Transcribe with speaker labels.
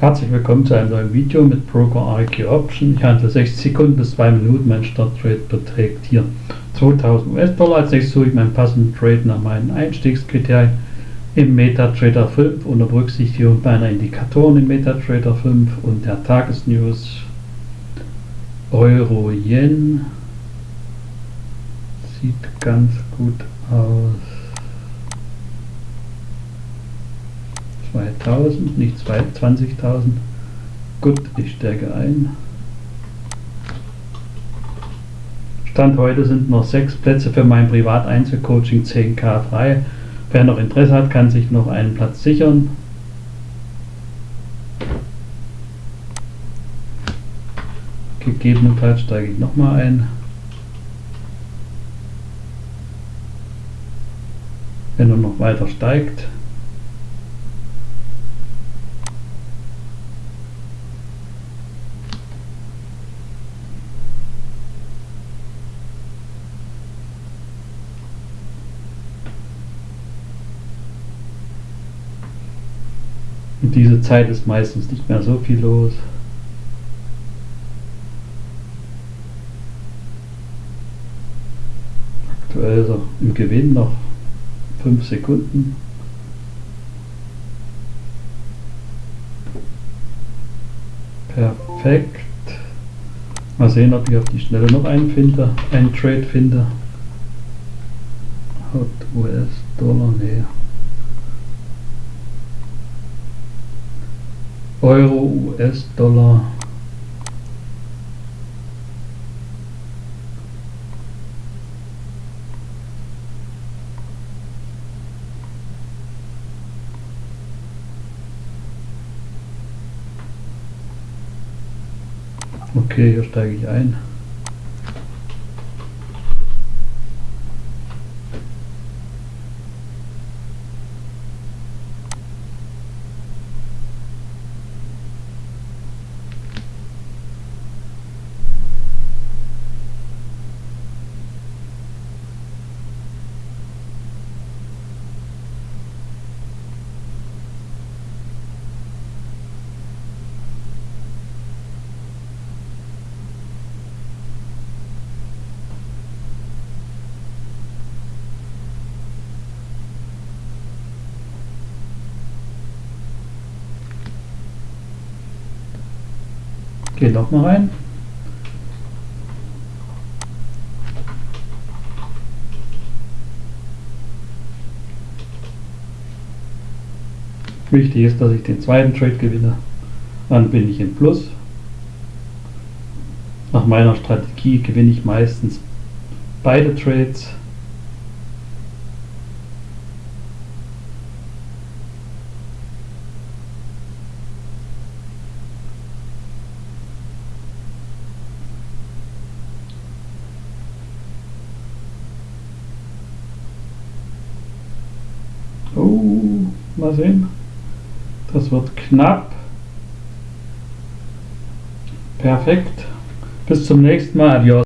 Speaker 1: Herzlich willkommen zu einem neuen Video mit Broker IQ Option. Ich handle 60 Sekunden bis 2 Minuten. Mein Starttrade beträgt hier 2000 US-Dollar. Als nächstes suche ich meinen passenden Trade nach meinen Einstiegskriterien im MetaTrader 5 unter Berücksichtigung meiner Indikatoren im MetaTrader 5 und der Tagesnews Euro Yen. Sieht ganz gut aus. 2000, nicht 20.000. Gut, ich stärke ein. Stand heute sind noch sechs Plätze für mein Privat-Einzelcoaching 10k frei. Wer noch Interesse hat, kann sich noch einen Platz sichern. Gegebenenfalls steige ich nochmal ein. Wenn er noch weiter steigt, Und diese Zeit ist meistens nicht mehr so viel los. Aktuell so im Gewinn noch 5 Sekunden. Perfekt. Mal sehen, ob ich auf die Schnelle noch einen finde, einen Trade finde. Hot US-Dollar, nee. Euro, US-Dollar. Okay, hier steige ich ein. Geht noch mal rein. Wichtig ist, dass ich den zweiten Trade gewinne. Dann bin ich im Plus. Nach meiner Strategie gewinne ich meistens beide Trades. Oh, mal sehen. Das wird knapp. Perfekt. Bis zum nächsten Mal. Adios.